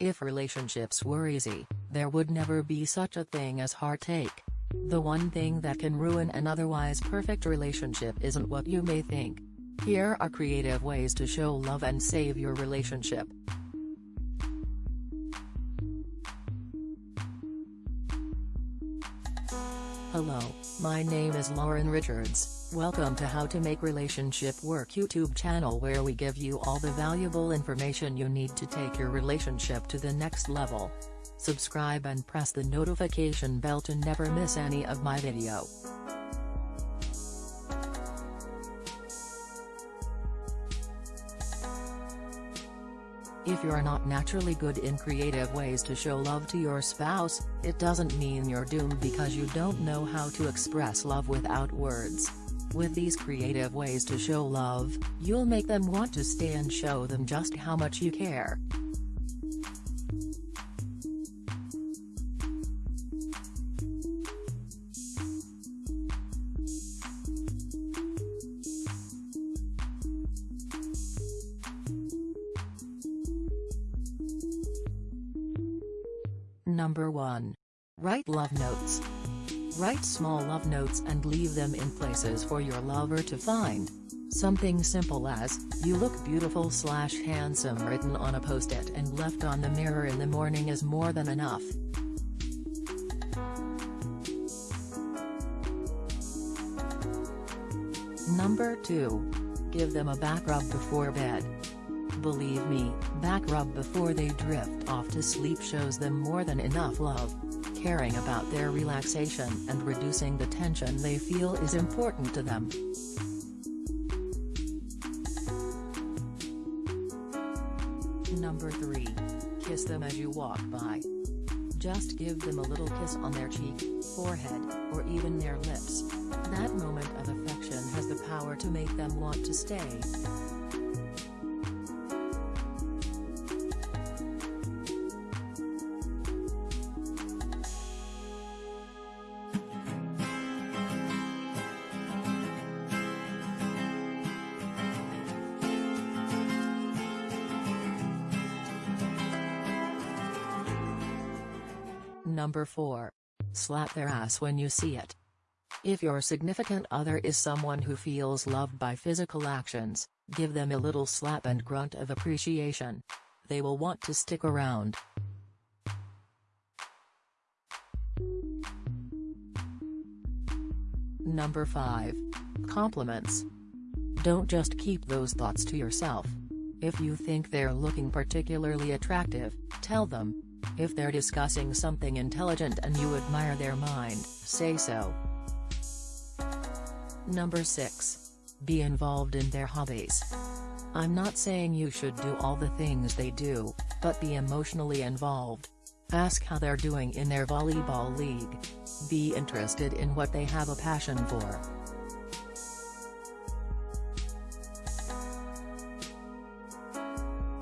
If relationships were easy, there would never be such a thing as heartache. The one thing that can ruin an otherwise perfect relationship isn't what you may think. Here are creative ways to show love and save your relationship. Hello, my name is Lauren Richards, welcome to How to Make Relationship Work YouTube channel where we give you all the valuable information you need to take your relationship to the next level. Subscribe and press the notification bell to never miss any of my video. If you're not naturally good in creative ways to show love to your spouse, it doesn't mean you're doomed because you don't know how to express love without words. With these creative ways to show love, you'll make them want to stay and show them just how much you care. Number 1. Write love notes. Write small love notes and leave them in places for your lover to find. Something simple as, you look beautiful slash handsome written on a post-it and left on the mirror in the morning is more than enough. Number 2. Give them a back rub before bed. Believe me, back rub before they drift off to sleep shows them more than enough love. Caring about their relaxation and reducing the tension they feel is important to them. Number 3. Kiss them as you walk by. Just give them a little kiss on their cheek, forehead, or even their lips. That moment of affection has the power to make them want to stay. Number 4. Slap their ass when you see it. If your significant other is someone who feels loved by physical actions, give them a little slap and grunt of appreciation. They will want to stick around. Number 5. Compliments. Don't just keep those thoughts to yourself. If you think they're looking particularly attractive, tell them. If they're discussing something intelligent and you admire their mind, say so. Number 6. Be involved in their hobbies. I'm not saying you should do all the things they do, but be emotionally involved. Ask how they're doing in their volleyball league. Be interested in what they have a passion for.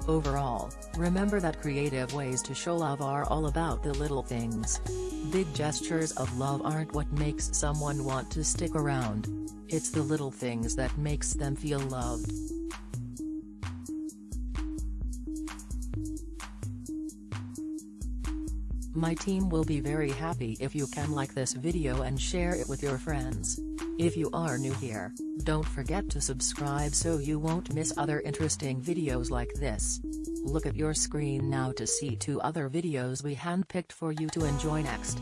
Overall, remember that creative ways to show love are all about the little things. Big gestures of love aren't what makes someone want to stick around. It's the little things that makes them feel loved. My team will be very happy if you can like this video and share it with your friends. If you are new here, don't forget to subscribe so you won't miss other interesting videos like this. Look at your screen now to see two other videos we handpicked for you to enjoy next.